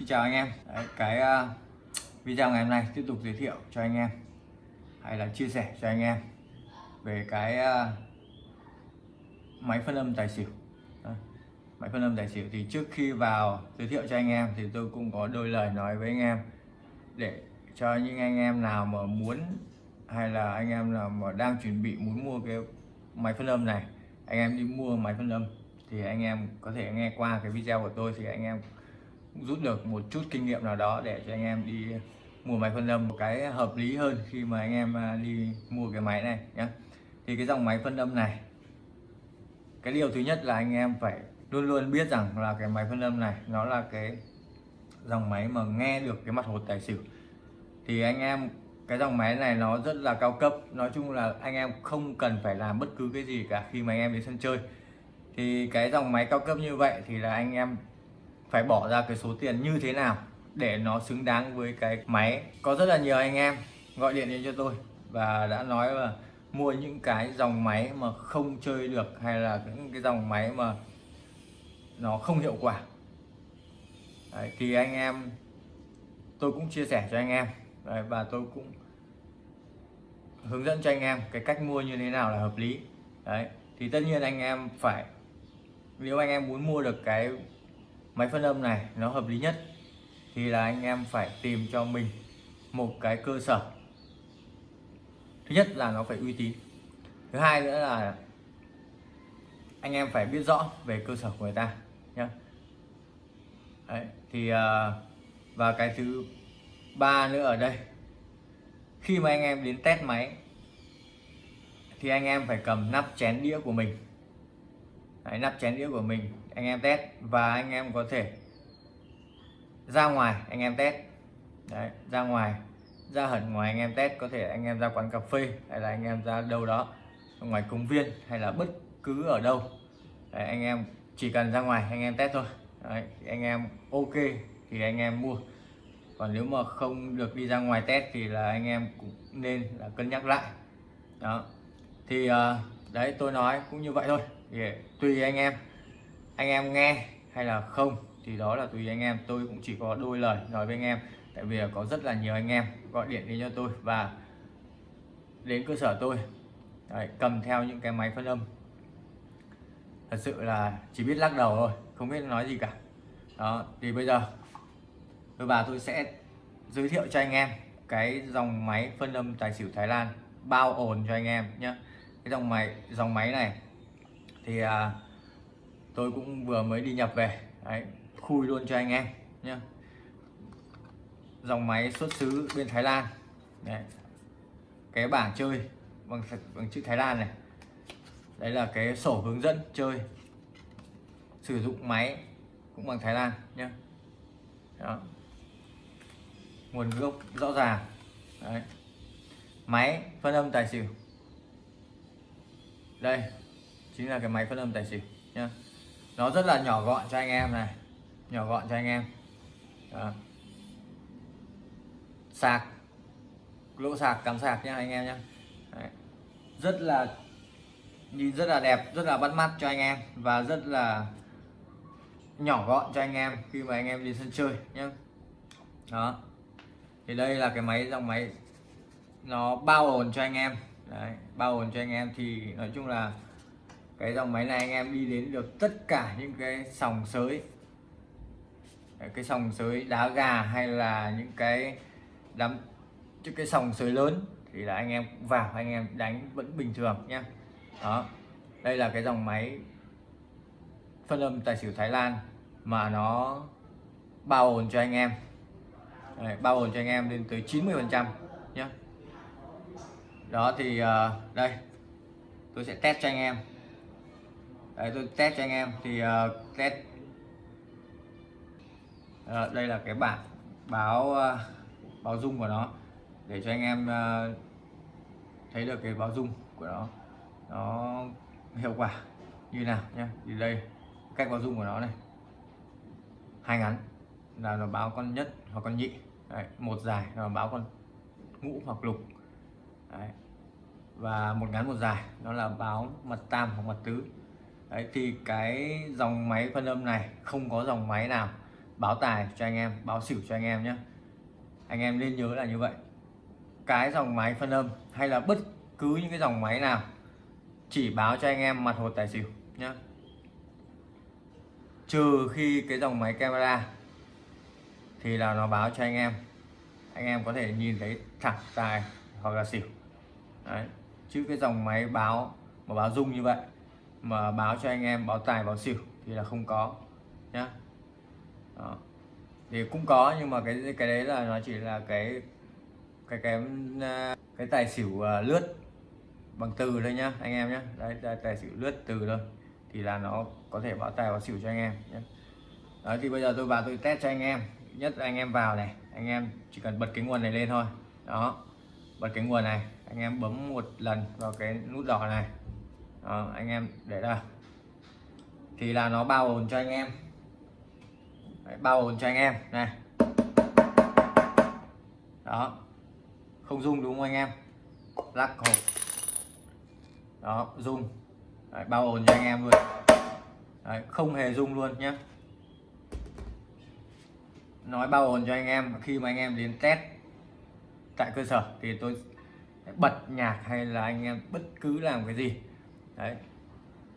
Xin chào anh em. Đấy, cái uh, video ngày hôm nay tiếp tục giới thiệu cho anh em hay là chia sẻ cho anh em về cái uh, máy phân âm tài xỉu. Đấy, máy phân âm tài xỉu thì trước khi vào giới thiệu cho anh em thì tôi cũng có đôi lời nói với anh em để cho những anh em nào mà muốn hay là anh em nào mà đang chuẩn bị muốn mua cái máy phân âm này anh em đi mua máy phân âm thì anh em có thể nghe qua cái video của tôi thì anh em rút được một chút kinh nghiệm nào đó để cho anh em đi mua máy phân âm một cái hợp lý hơn khi mà anh em à, đi mua cái máy này nhé thì cái dòng máy phân âm này, cái điều thứ nhất là anh em phải luôn luôn biết rằng là cái máy phân âm này nó là cái dòng máy mà nghe được cái mặt hột tài xỉu. Thì anh em, cái dòng máy này nó rất là cao cấp, nói chung là anh em không cần phải làm bất cứ cái gì cả khi mà anh em đến sân chơi. Thì cái dòng máy cao cấp như vậy thì là anh em phải bỏ ra cái số tiền như thế nào để nó xứng đáng với cái máy. Có rất là nhiều anh em gọi điện đến cho tôi và đã nói là mua những cái dòng máy mà không chơi được hay là những cái dòng máy mà nó không hiệu quả. Đấy, thì anh em tôi cũng chia sẻ cho anh em. Đấy, và tôi cũng hướng dẫn cho anh em cái cách mua như thế nào là hợp lý. Đấy, thì tất nhiên anh em phải nếu anh em muốn mua được cái máy phân âm này nó hợp lý nhất thì là anh em phải tìm cho mình một cái cơ sở. Thứ nhất là nó phải uy tín. Thứ hai nữa là anh em phải biết rõ về cơ sở của người ta nhé Đấy, thì à, và cái thứ ba nữa ở đây. Khi mà anh em đến test máy thì anh em phải cầm nắp chén đĩa của mình. Đấy, nắp chén đĩa của mình anh em test và anh em có thể ra ngoài anh em test Đấy, ra ngoài ra hẳn ngoài anh em test có thể anh em ra quán cà phê hay là anh em ra đâu đó ngoài công viên hay là bất cứ ở đâu Đấy, anh em chỉ cần ra ngoài anh em test thôi Đấy, anh em ok thì anh em mua còn nếu mà không được đi ra ngoài test thì là anh em cũng nên là cân nhắc lại đó thì đấy tôi nói cũng như vậy thôi thì tùy anh em anh em nghe hay là không thì đó là tùy anh em. Tôi cũng chỉ có đôi lời nói với anh em tại vì có rất là nhiều anh em gọi điện đến cho tôi và đến cơ sở tôi. Đấy, cầm theo những cái máy phân âm. Thật sự là chỉ biết lắc đầu thôi không biết nói gì cả. Đó thì bây giờ tôi và tôi sẽ giới thiệu cho anh em cái dòng máy phân âm tài xỉu Thái Lan bao ổn cho anh em nhé cái dòng máy dòng máy này thì à, tôi cũng vừa mới đi nhập về. Đấy, khui luôn cho anh em nhé dòng máy xuất xứ bên Thái Lan. Đấy. cái bảng chơi bằng bằng chữ Thái Lan này. Đấy là cái sổ hướng dẫn chơi. Sử dụng máy cũng bằng Thái Lan nhé Đó. nguồn gốc rõ ràng. Đấy. máy phân âm tài xỉu. Đây chính là cái máy phân âm tài xỉu nhé nó rất là nhỏ gọn cho anh em này. Nhỏ gọn cho anh em. Đó. sạc. Lỗ sạc cắm sạc nhá anh em nhá. Đấy. rất là nhìn rất là đẹp rất là bắt mắt cho anh em và rất là nhỏ gọn cho anh em khi mà anh em đi sân chơi nhé đó. Thì đây là cái máy dòng máy nó bao ổn cho anh em. Đấy, bao ổn cho anh em thì nói chung là cái dòng máy này anh em đi đến được tất cả những cái sòng sới. Cái sòng sới đá gà hay là những cái đám những cái sòng sới lớn thì là anh em vào anh em đánh vẫn bình thường nhé đó đây là cái dòng máy phân âm tài xỉu Thái Lan mà nó bao ổn cho anh em. Đấy, bao ổn cho anh em lên tới 90 phần trăm nhé đó thì ờ, đây tôi sẽ test cho anh em. Đấy, tôi test cho anh em. Thì uh, test. Uh, đây là cái bảng báo uh, báo dung của nó. Để cho anh em uh, thấy được cái báo dung của nó. Nó hiệu quả như nào nhé thì đây cách báo dung của nó này. Hai ngắn. Là nó báo con nhất hoặc con nhị. Đấy, một dài là báo con ngũ hoặc lục. Đấy. và một ngắn một dài nó là báo mặt tam hoặc mặt tứ. Đấy, thì cái dòng máy phân âm này không có dòng máy nào báo tài cho anh em báo xỉu cho anh em nhé. Anh em nên nhớ là như vậy. Cái dòng máy phân âm hay là bất cứ những cái dòng máy nào chỉ báo cho anh em mặt hột tài xỉu nhé. Trừ khi cái dòng máy camera thì là nó báo cho anh em. Anh em có thể nhìn thấy thẳng tài hoặc là xỉu. Đấy. chứ cái dòng máy báo mà báo rung như vậy mà báo cho anh em báo tài, báo xỉu thì là không có, nhá. Đó. thì cũng có, nhưng mà cái cái đấy là nó chỉ là cái cái cái à, cái tài xỉu à, lướt bằng từ thôi nhá, anh em nhé đấy đây tài xỉu lướt từ thôi thì là nó có thể báo tài, báo xỉu cho anh em nhé đấy, thì bây giờ tôi vào tôi test cho anh em. Nhất là anh em vào này, anh em chỉ cần bật cái nguồn này lên thôi. Đó, bật cái nguồn này, anh em bấm một lần vào cái nút đỏ này đó, anh em để đây. Thì là nó bao ồn cho anh em. Đấy, bao ồn cho anh em này. Đó. Không dung đúng không anh em? Lắc hộp. Đó dung Đấy, bao ồn cho anh em luôn. Đấy, không hề dung luôn nhé nói bao ồn cho anh em khi mà anh em đến test tại cơ sở thì tôi bật nhạc hay là anh em bất cứ làm cái gì đấy.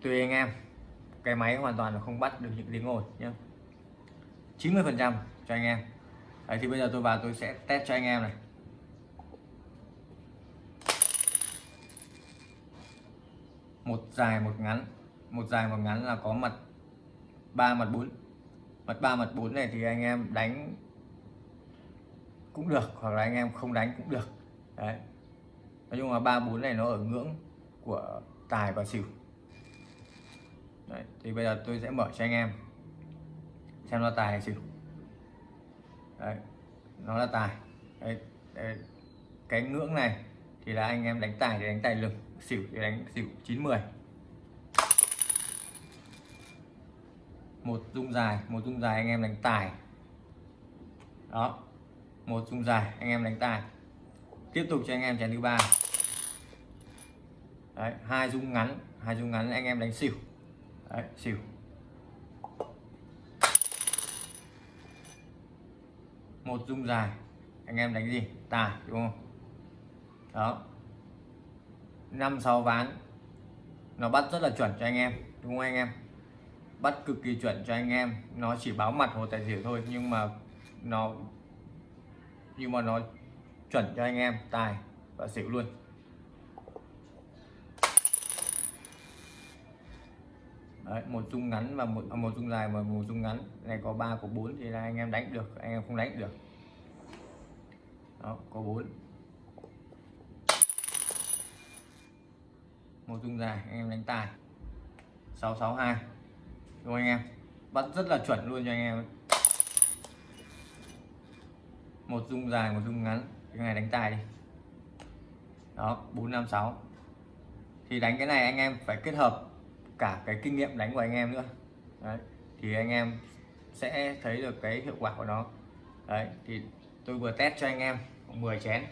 Tùy anh em, cái máy hoàn toàn là không bắt được những tiếng ồn nhé 90 phần trăm cho anh em. Đấy, thì bây giờ tôi vào tôi sẽ test cho anh em này. Một dài, một ngắn. Một dài, một ngắn là có mặt ba, mặt bốn. Mặt ba, mặt bốn này thì anh em đánh cũng được, hoặc là anh em không đánh cũng được. Đấy. Nói chung là ba, bốn này nó ở ngưỡng của tài và xỉu. Đấy, thì bây giờ tôi sẽ mở cho anh em xem nó tài hay xỉu. Đấy, nó là tài. Đấy, đấy, cái ngưỡng này thì là anh em đánh tài thì đánh tài lực xỉu thì đánh xỉu 90 một dung dài một dung dài anh em đánh tài. Đó một dung dài anh em đánh tài. Tiếp tục cho anh em chén thứ ba đấy, hai rung ngắn, hai rung ngắn anh em đánh xỉu. Đấy, xỉu. Một rung dài, anh em đánh gì? Tài đúng không? Đó. Năm sáu ván. Nó bắt rất là chuẩn cho anh em, đúng không anh em? Bắt cực kỳ chuẩn cho anh em. Nó chỉ báo mặt hồ tài xỉu thôi, nhưng mà nó, nhưng mà nó chuẩn cho anh em tài và xỉu luôn. Đấy, một dung ngắn và một à, một dung dài và một dung ngắn. Này có 3 có 4 thì là anh em đánh được anh em không đánh được. Đó có 4 một dung dài anh em đánh tài. 662 đúng không anh em? Bắt rất là chuẩn luôn cho anh em. Một dung dài một dung ngắn. Cái này đánh tài đi. Đó 456 thì đánh cái này anh em phải kết hợp cả cái kinh nghiệm đánh của anh em nữa. Đấy thì anh em sẽ thấy được cái hiệu quả của nó. Đấy thì tôi vừa test cho anh em 10 chén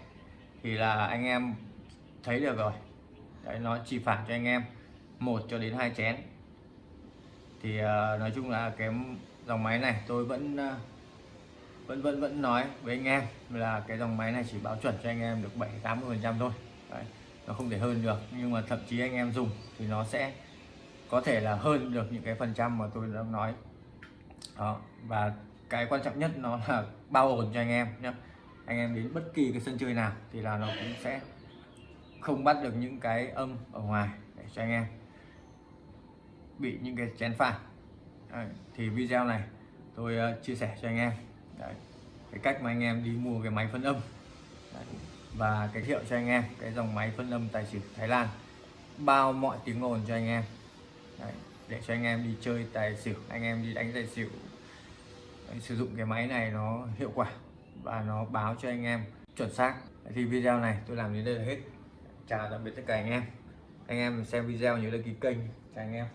thì là anh em thấy được rồi. Đấy nó chỉ phản cho anh em một cho đến hai chén. Thì uh, nói chung là cái dòng máy này tôi vẫn uh, vẫn vẫn vẫn nói với anh em là cái dòng máy này chỉ báo chuẩn cho anh em được 7 80 phần trăm thôi. Đấy, nó không thể hơn được nhưng mà thậm chí anh em dùng thì nó sẽ có thể là hơn được những cái phần trăm mà tôi đã nói. Đó và cái quan trọng nhất nó là bao ổn cho anh em nhé. Anh em đến bất kỳ cái sân chơi nào thì là nó cũng sẽ không bắt được những cái âm ở ngoài để cho anh em bị những cái chén phản thì video này tôi uh, chia sẻ cho anh em. Đấy. cái cách mà anh em đi mua cái máy phân âm. Đấy. và giới thiệu cho anh em cái dòng máy phân âm tài xỉu Thái Lan. Bao mọi tiếng ồn cho anh em. Đấy. để cho anh em đi chơi tài xỉu, anh em đi đánh tài xỉu Đấy. sử dụng cái máy này nó hiệu quả và nó báo cho anh em chuẩn xác Đấy. thì video này tôi làm đến đây là hết chào tạm biệt tất cả anh em anh em xem video nhớ đăng ký kênh chào anh em